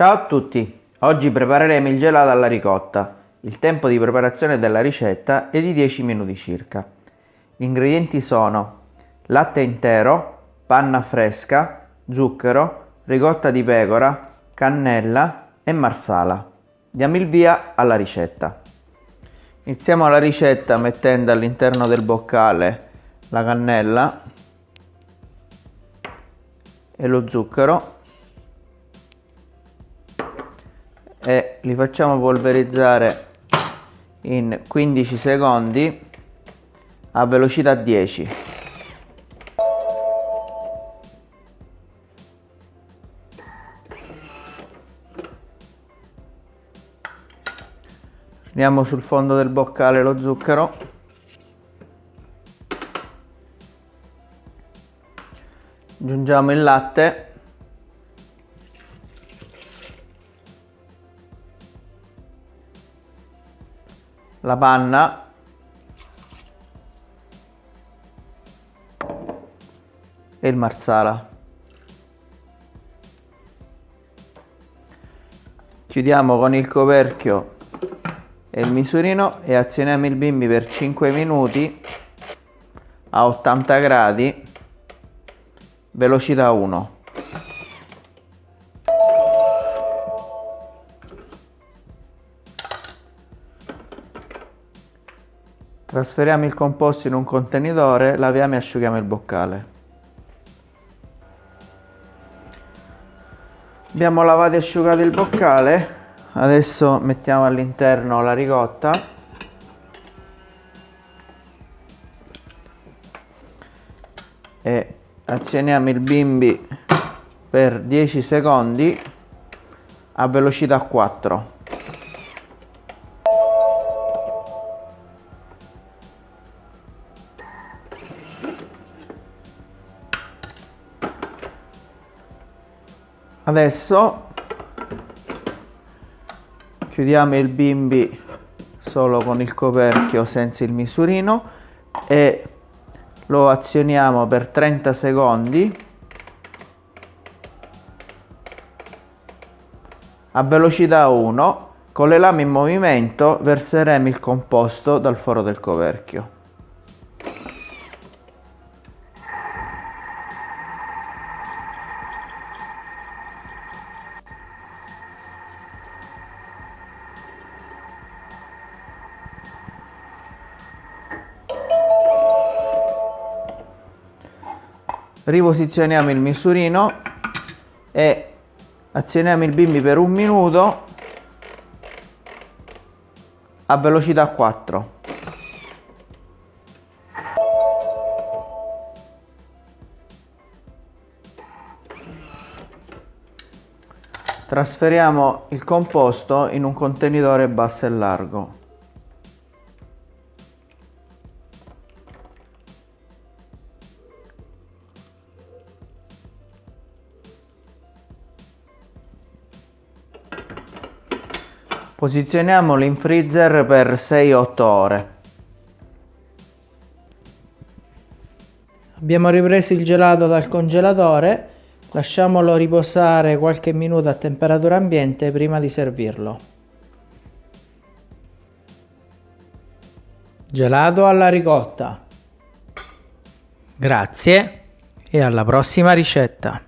Ciao a tutti! Oggi prepareremo il gelato alla ricotta. Il tempo di preparazione della ricetta è di 10 minuti circa. Gli ingredienti sono latte intero, panna fresca, zucchero, ricotta di pecora, cannella e marsala. Diamo il via alla ricetta. Iniziamo la ricetta mettendo all'interno del boccale la cannella e lo zucchero e li facciamo polverizzare in 15 secondi a velocità 10 Andiamo sul fondo del boccale lo zucchero. Aggiungiamo il latte la panna e il marsala. Chiudiamo con il coperchio e il misurino e azioniamo il bimbi per 5 minuti a 80 gradi, velocità 1. Trasferiamo il composto in un contenitore, laviamo e asciughiamo il boccale. Abbiamo lavato e asciugato il boccale, adesso mettiamo all'interno la ricotta. E azioniamo il bimbi per 10 secondi a velocità 4. Adesso chiudiamo il bimbi solo con il coperchio senza il misurino e lo azioniamo per 30 secondi. A velocità 1 con le lame in movimento verseremo il composto dal foro del coperchio riposizioniamo il misurino e azioniamo il bimbi per un minuto a velocità 4 trasferiamo il composto in un contenitore basso e largo Posizioniamolo in freezer per 6-8 ore. Abbiamo ripreso il gelato dal congelatore, lasciamolo riposare qualche minuto a temperatura ambiente prima di servirlo. Gelato alla ricotta. Grazie e alla prossima ricetta.